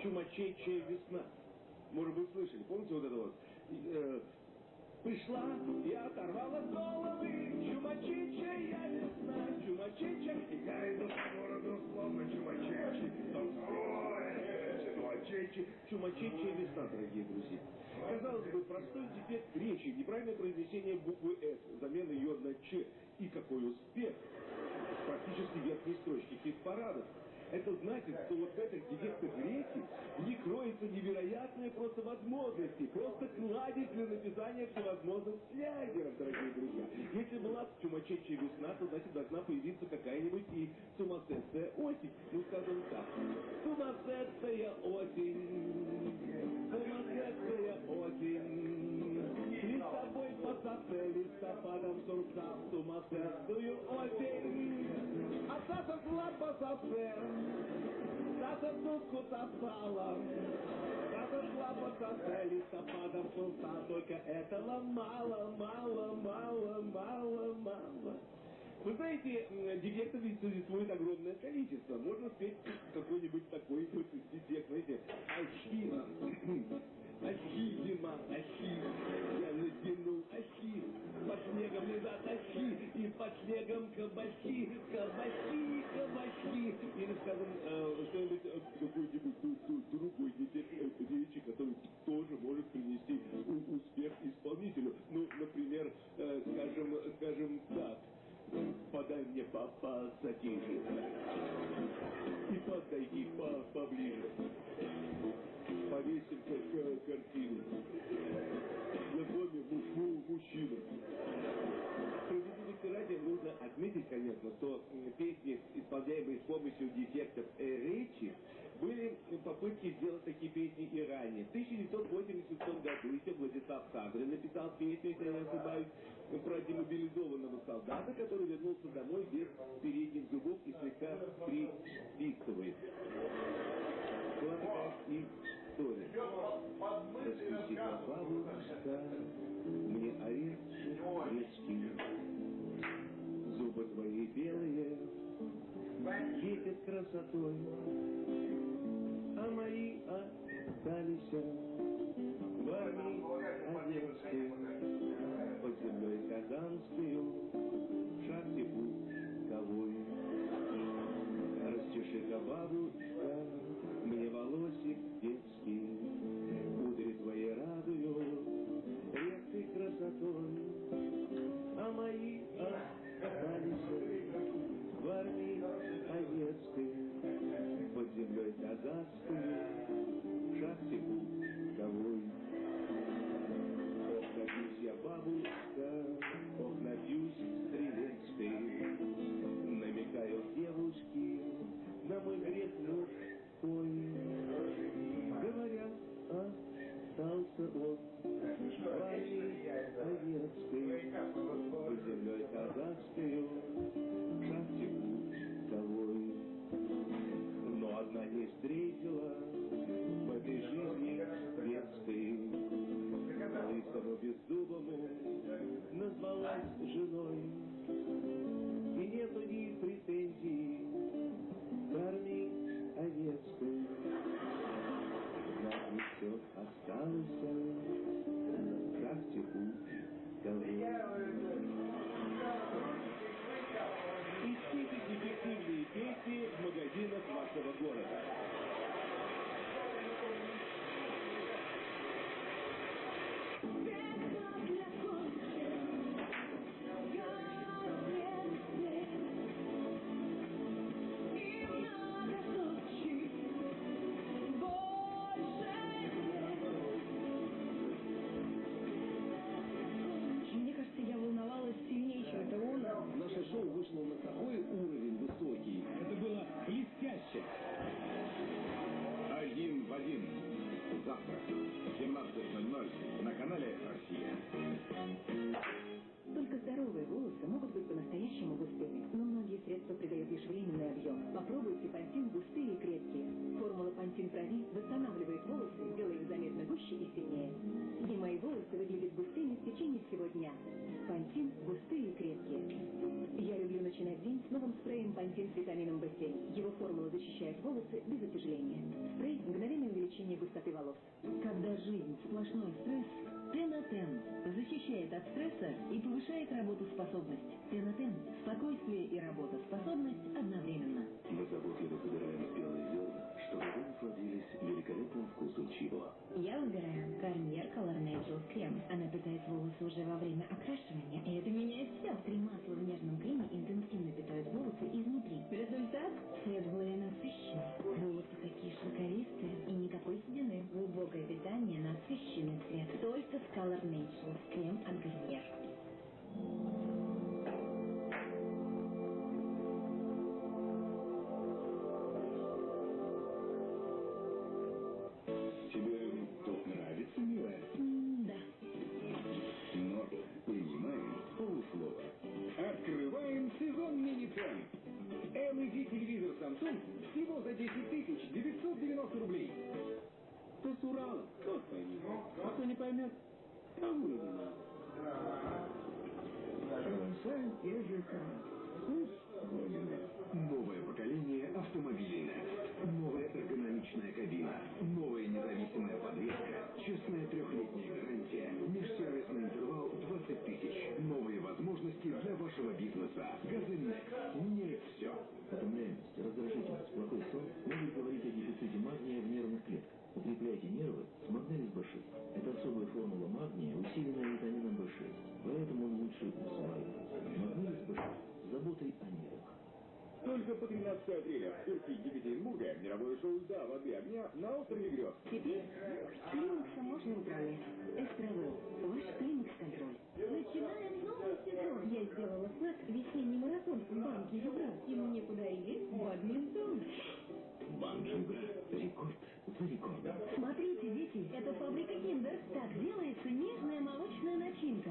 чумачечья весна. Может быть, слышали, помните вот это вот? Э, пришла и оторвала головы, чумачечья весна, чумачечья, и я иду по городу, словно чумачечи, чумачечи, чумачечья весна, дорогие друзья. Казалось бы, простой дефект речи, неправильное произнесение буквы «С», замена ее на «Ч». И какой успех! Практически верхней строчки хит-парадов. Это значит, что вот в этих дефектах речи не кроется невероятные просто возможности, просто кладезь для написания всевозможных слягеров, дорогие друзья. Если была чумачечья весна, то значит должна появиться какая-нибудь и сумасшедшая осень. Ну, скажем так. Сумасшедшая осень, сумасшедшая осень. Листовой по шоссе, листопадом сурца, сумасшедшую осень. А Саша шла по шоссе, когда-то в дудку таскала. Разошла под конце листопада пылта, только этого мало, мало, мало, мало, мало. Вы знаете, ведь существует огромное количество. Можно спеть какой-нибудь такой вот дефект, знаете, Ахина. Ахи, зима, ахи, я натянул ахи, под снегом лежат ахи, и под снегом кабачки, кабачки, кабачки. Или, скажем, э, что-нибудь, э, какой-нибудь другой вернулся домой без передних зубов и слегка присвистывает. Была такая история. Распустила бабушка мне орешек гречки. Зубы твои белые, светят красотой, а мои остались в армии одесской, под землей казанскую, Бабушка, мне волосик детский, кудри твои радуют редкой красотой, а мои остались в армии советской, под землей казахской, густоты волос. Когда жизнь сплошной стресс, Тенотен защищает от стресса и повышает работоспособность. Тенотен – спокойствие и работоспособность одновременно. Мы заботливо собираем белые зерна, чтобы вы насладились великолепным вкусом чего. Я выбираю Гарниер Color Naturals крем. Она питает волосы уже во время окрашивания, и это меняет все. Три масла в нежном креме интенсивно питают волосы изнутри. Результат – цвет более насыщенный. Волосы такие шелковистые седины. Глубокое питание, насыщенный цвет. Только с Color Naturals крем от Гарниер. Газель Next. Меняет все. Утомляемость, раздражительность, плохой сон могут говорить о дефиците магния в нервных клетках. Укрепляйте нервы с Магнелис B6. Это особая формула магния, усиленная витамином B6. Поэтому он лучше усваивается. Магнелис B6 с заботой о нервах. Только по 13 апреля в Турции Екатеринбурга мировое шоу «Да, воды, огня» на острове Грез. Теперь климаксом можно управлять. Эстравел. Ваш климакс-контроль. Начинаем новый сезон. Я сделала в весенний марафон в банке Югра. И мне подарили бадминтон. Банджига. Рекорд за рекордом. Смотрите, дети, это фабрика Киндер. Так делается нежная молочная начинка.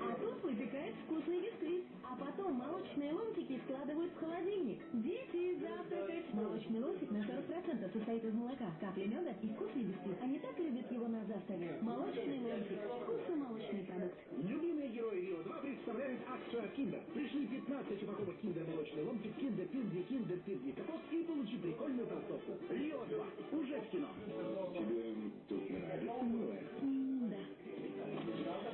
А тут выпекает вкусный бисквит. А потом молочные ломтики складывают в холодильник. Дети, завтракать! Молочный ломтик на 40% состоит из молока, капли меда и вкусный бисквит. Они так любят его на завтрак. Молочный ломтик. Вкусный молочный продукт. Любимые герои Рио 2 акцию от Киндер. Пришли 15 упаковок Киндер молочный ломтик, Киндер Пингви, Киндер Пингви кокос и получи прикольную толстовку. Рио 2 уже в кино. Тебе тут нравится? Да.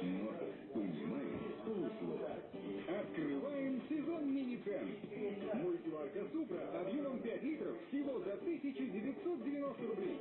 Но понимаешь с полуслова. Открываем сезон мини-цен. Мультиварка Супра объемом 5 литров всего за 1990 рублей.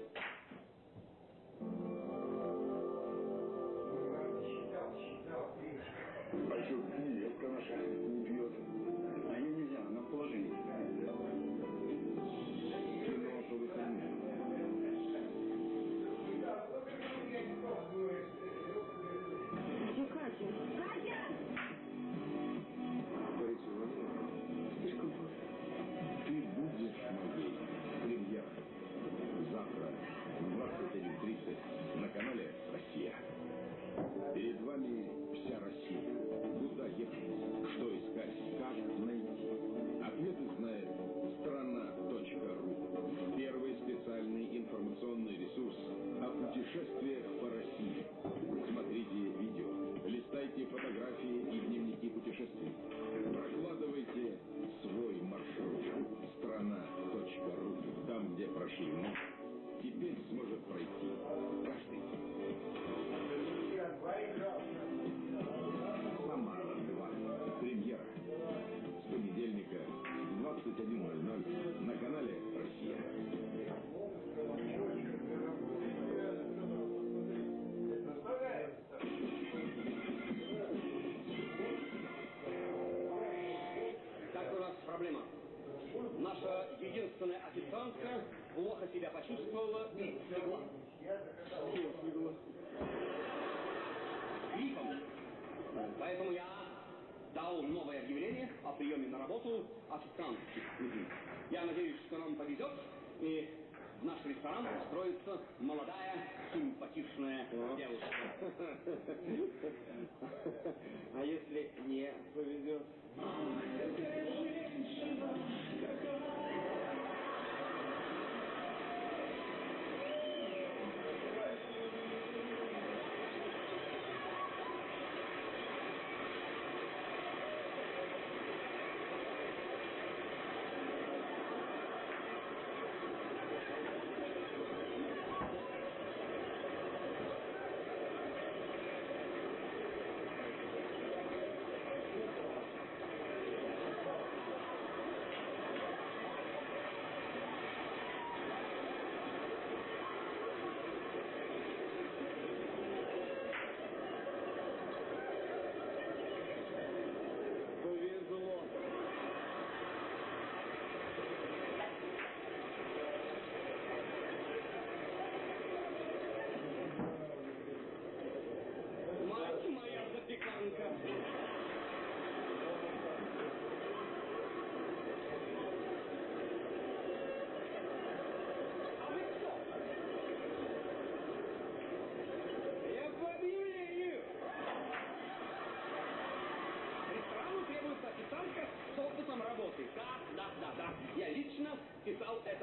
Дал новое объявление о приеме на работу официантки. Я надеюсь, что нам повезет, и в наш ресторан устроится молодая, симпатичная девушка. А если не повезет?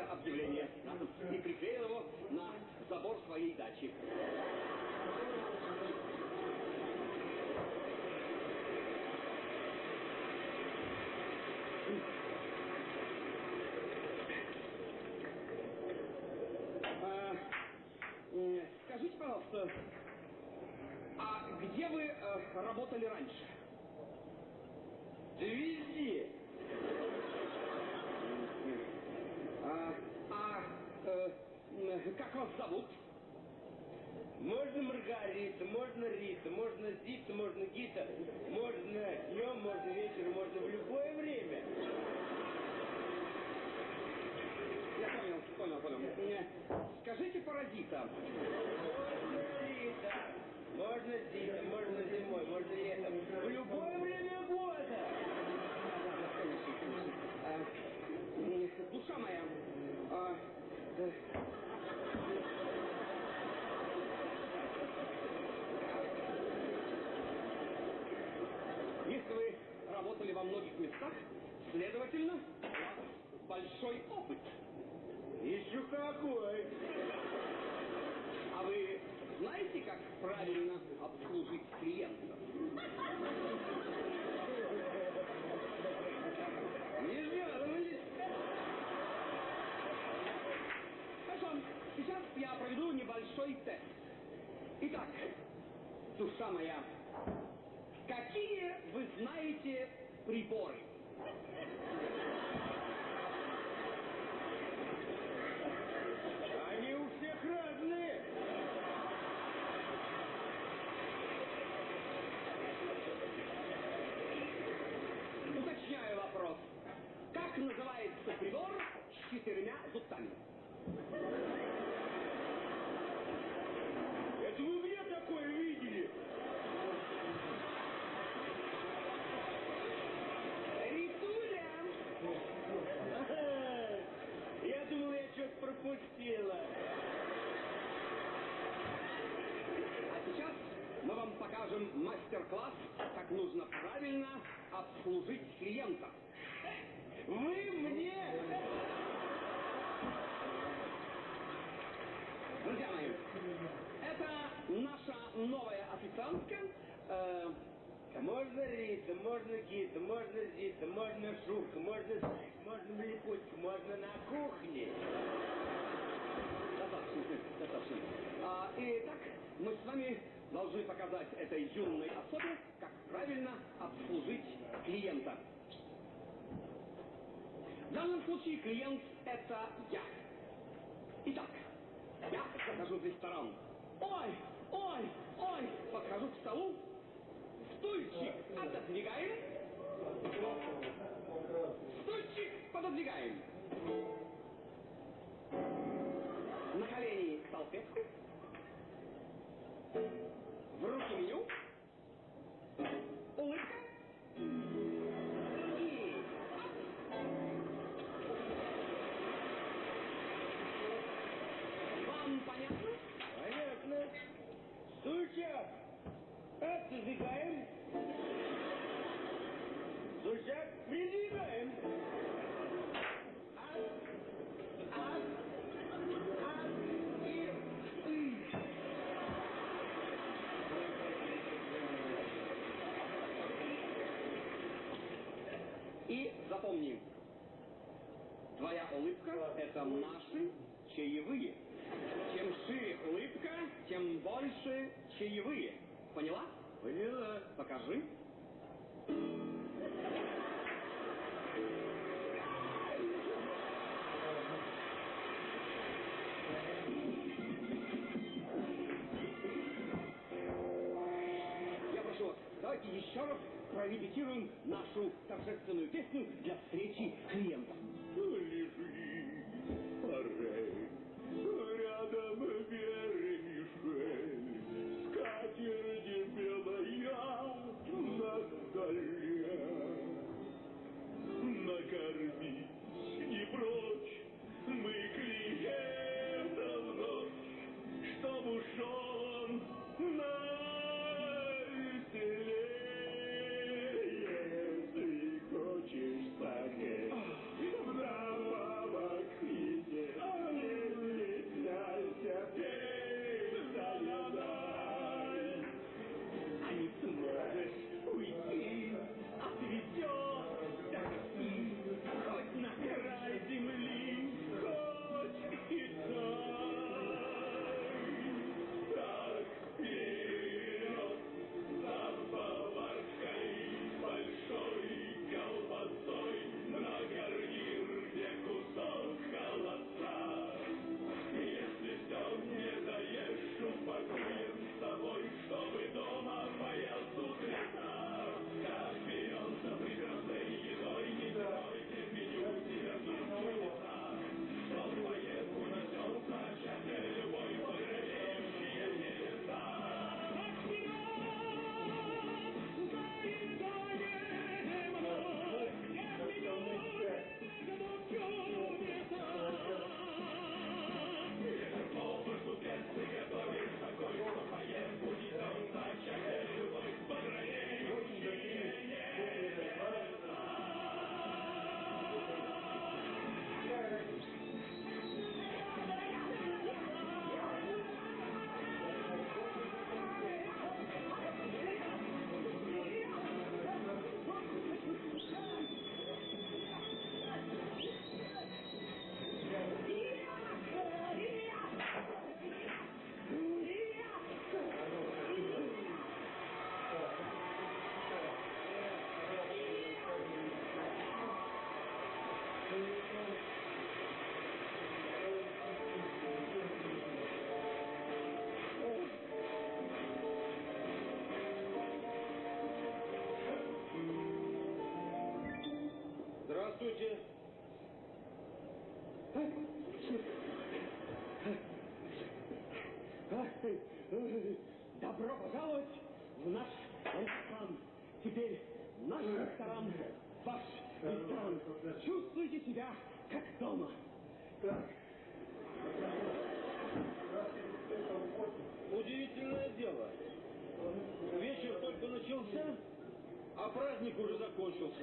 Это объявление и приклеил его на забор своей дачи. А, Скажите, пожалуйста, а где вы э, работали раньше? Везде. А, а, э, м, как вас зовут? Можно Маргарита, можно Рита, можно Зита, можно Гита, можно днем, можно вечером, можно в любое время. Я понял, понял, понял. Э, Скажите, паразита, Можно Рита, можно Зита, можно зимой, можно летом, в любое время года. э, душа моя, а, э, если вы работали во многих местах, вас большой опыт. Еще какой. А вы знаете, как правильно обслужить клиента? Не жаловались. Хорошо, сейчас я проведу небольшой тест. Итак, душа моя, какие вы знаете приборы? Они у всех разные. Уточняю вопрос. Как называется прибор с четырьмя зубцами? Это вы где такое видели? Ритуля! Я думал, я что-то пропустила. А сейчас мы вам покажем мастер-класс, как нужно правильно обслужить клиента. Вы мне? Друзья мои, это наша новая официантка. Э, Можно Рита, можно Гита, можно Зита, можно Шурка, можно Зайка, можно Млепутька, можно на кухне. достаточно, достаточно. А, итак, мы с вами должны показать этой юной особе, как правильно обслужить клиента. В данном случае клиент – это я. Итак, я захожу в ресторан. Ой, ой, ой, подхожу к столу, стульчик отодвигаем, стульчик пододвигаем. На колени салфетку, запомни, твоя улыбка – это наши чаевые. Чем шире улыбка, тем больше чаевые. Поняла? Поняла. Покажи. Я раз прорепетируем нашу торжественную песню для встречи клиента. люди... Добро пожаловать в наш ресторан. Теперь наш ресторан, ваш ресторан. Чувствуйте себя как дома. Так. Удивительное дело. Вечер только начался, а праздник уже закончился.